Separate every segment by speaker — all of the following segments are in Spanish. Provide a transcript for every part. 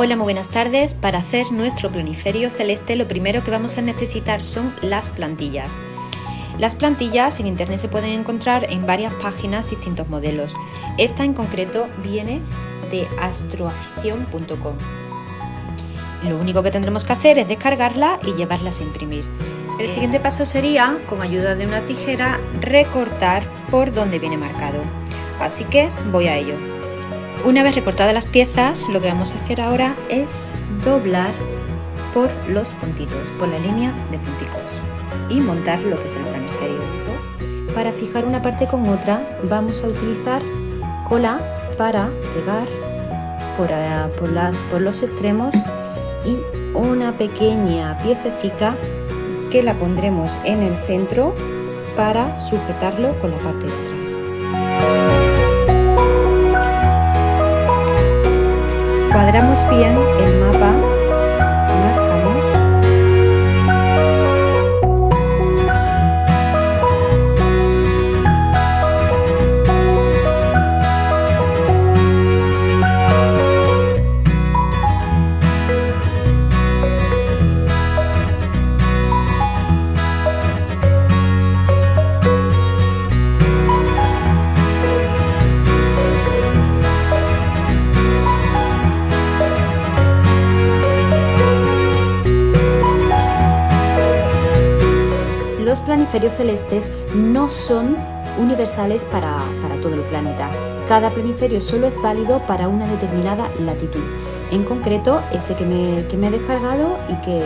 Speaker 1: Hola, muy buenas tardes. Para hacer nuestro planiferio celeste lo primero que vamos a necesitar son las plantillas. Las plantillas en internet se pueden encontrar en varias páginas distintos modelos. Esta en concreto viene de astroafición.com. Lo único que tendremos que hacer es descargarla y llevarlas a imprimir. El siguiente paso sería, con ayuda de una tijera, recortar por donde viene marcado. Así que voy a ello. Una vez recortadas las piezas, lo que vamos a hacer ahora es doblar por los puntitos, por la línea de punticos y montar lo que es el planiferio. Para fijar una parte con otra vamos a utilizar cola para pegar por, eh, por, las, por los extremos y una pequeña piececita que la pondremos en el centro para sujetarlo con la parte de atrás. Cuadramos bien el mapa los planiferios celestes no son universales para, todo el planeta. Cada planiferio solo es válido para una determinada latitud. En concreto, este que me, he descargado y que,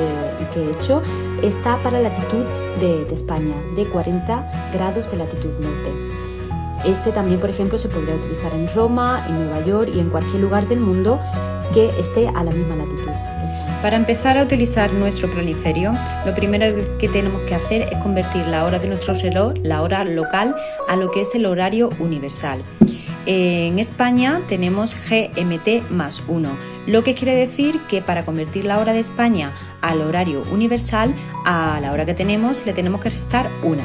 Speaker 1: he hecho está para la latitud de, de España, de 40 grados de latitud norte. Este también, por ejemplo, se podría utilizar en Roma, en Nueva York y en cualquier lugar del mundo que esté a la misma latitud. Para empezar a utilizar nuestro planiferio, lo primero que tenemos que hacer es convertir la hora de nuestro reloj, la hora local, a lo que es el horario universal. En España tenemos GMT más 1, lo que quiere decir que para convertir la hora de España al horario universal, a la hora que tenemos le tenemos que restar una.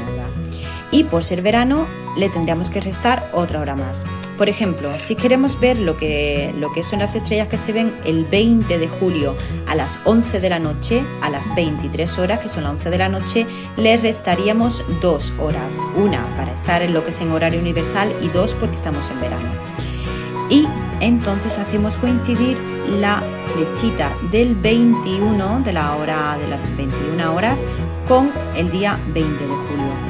Speaker 1: Y por ser verano le tendríamos que restar otra hora más. Por ejemplo, si queremos ver lo que, lo que son las estrellas que se ven el 20 de julio a las 11 de la noche, a las 23 horas, que son las 11 de la noche, le restaríamos dos horas. Una para estar en lo que es en horario universal y dos porque estamos en verano. Y entonces hacemos coincidir la flechita del 21 de la hora de las 21 horas con el día 20 de julio.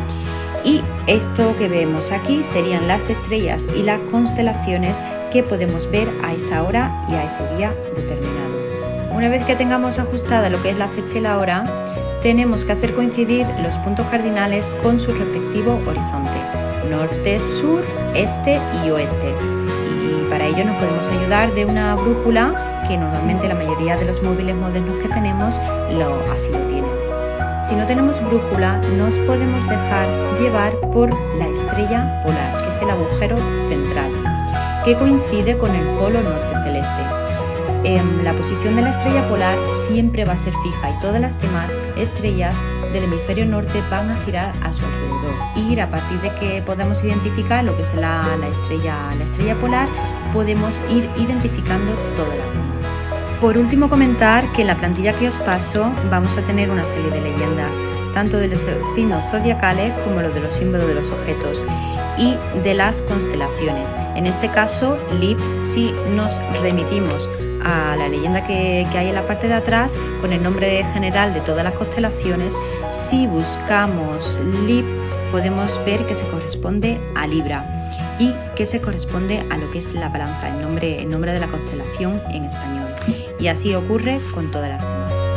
Speaker 1: Y esto que vemos aquí serían las estrellas y las constelaciones que podemos ver a esa hora y a ese día determinado. Una vez que tengamos ajustada lo que es la fecha y la hora, tenemos que hacer coincidir los puntos cardinales con su respectivo horizonte, norte, sur, este y oeste. Y para ello nos podemos ayudar de una brújula que normalmente la mayoría de los móviles modernos que tenemos lo, así lo tienen. Si no tenemos brújula, nos podemos dejar llevar por la estrella polar, que es el agujero central, que coincide con el polo norte celeste. Em, la posición de la estrella polar siempre va a ser fija y todas las demás estrellas del hemisferio norte van a girar a su alrededor. Y a partir de que podamos identificar lo que es la, estrella, la estrella polar, podemos ir identificando todas las demás. Por último comentar que en la plantilla que os paso vamos a tener una serie de leyendas, tanto de los signos zodiacales como los de los símbolos de los objetos y de las constelaciones. En este caso, LIP si nos remitimos a la leyenda que, que, hay en la parte de atrás con el nombre general de todas las constelaciones, si buscamos LIP podemos ver que se corresponde a Libra y que se corresponde a lo que es la balanza, el nombre, el nombre de la constelación en español y así ocurre con todas las demás.